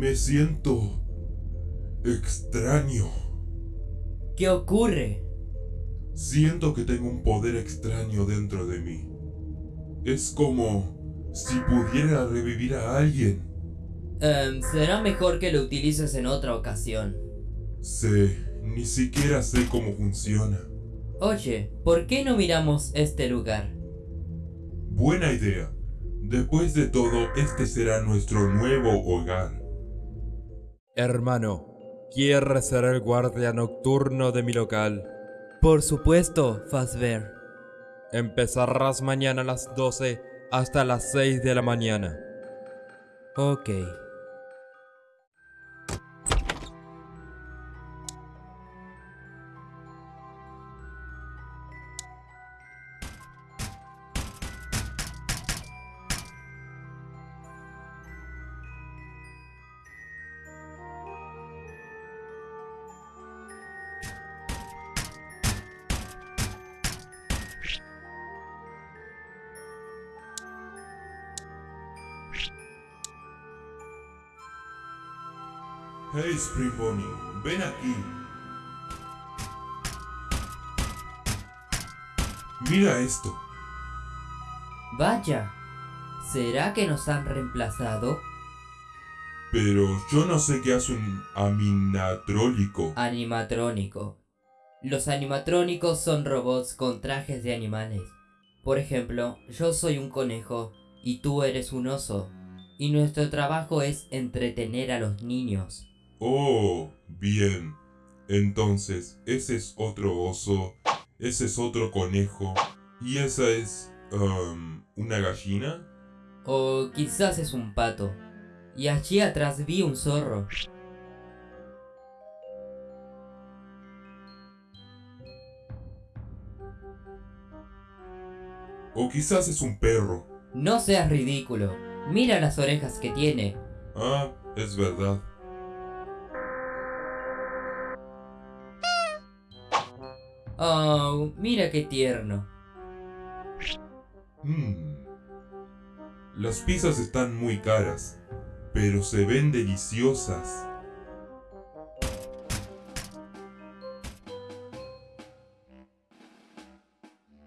Me siento extraño. ¿Qué ocurre? Siento que tengo un poder extraño dentro de mí. Es como si pudiera revivir a alguien. Em, será mejor que lo utilices en otra ocasión. Sé, ni siquiera sé cómo funciona. Oye, ¿por qué no miramos este lugar? Buena idea. Después de todo, este será nuestro nuevo hogar. Hermano, ¿quieres ser el guardia nocturno de mi local? Por supuesto, Fazbear. Empezarás mañana a las 12 hasta las 6 de la mañana. Ok. Hey Spring Bonnie, ven aquí. Mira esto. Vaya. ¿Será que nos han reemplazado? Pero yo no sé qué hace un aminatrólico. Animatrónico. Los animatrónicos son robots con trajes de animales. Por ejemplo, yo soy un conejo y tú eres un oso. Y nuestro trabajo es entretener a los niños. Oh, bien. Entonces, ese es otro oso, ese es otro conejo, y esa es... um, ¿Una gallina? O quizás es un pato. Y allí atrás vi un zorro. O quizás es un perro. No seas ridículo. Mira las orejas que tiene. Ah, es verdad. Oh, mira qué tierno. Hmm. Las pizzas están muy caras, pero se ven deliciosas.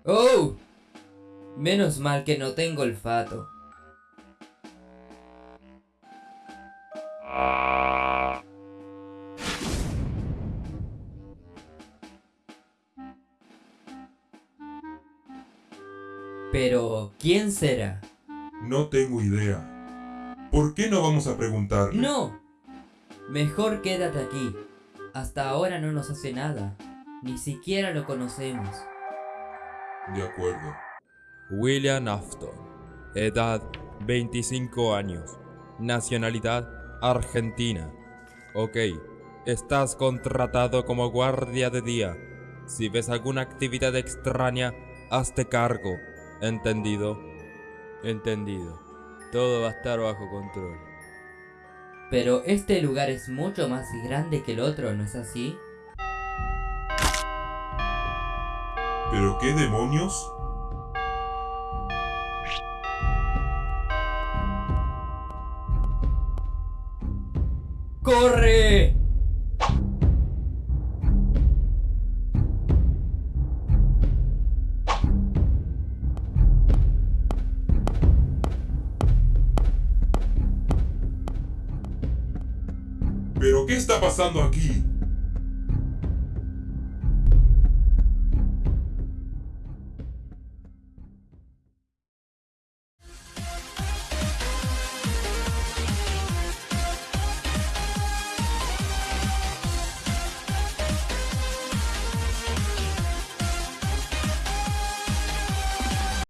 ¡Oh! Menos mal que no tengo olfato. Pero, ¿quién será? No tengo idea. ¿Por qué no vamos a preguntarle? ¡No! Mejor quédate aquí. Hasta ahora no nos hace nada. Ni siquiera lo conocemos. De acuerdo. William Afton. Edad 25 años. Nacionalidad Argentina. Ok. Estás contratado como guardia de día. Si ves alguna actividad extraña, hazte cargo. ¿Entendido? Entendido. Todo va a estar bajo control. Pero este lugar es mucho más grande que el otro, ¿no es así? ¿Pero qué demonios? ¡Corre! ¿Pero qué está pasando aquí?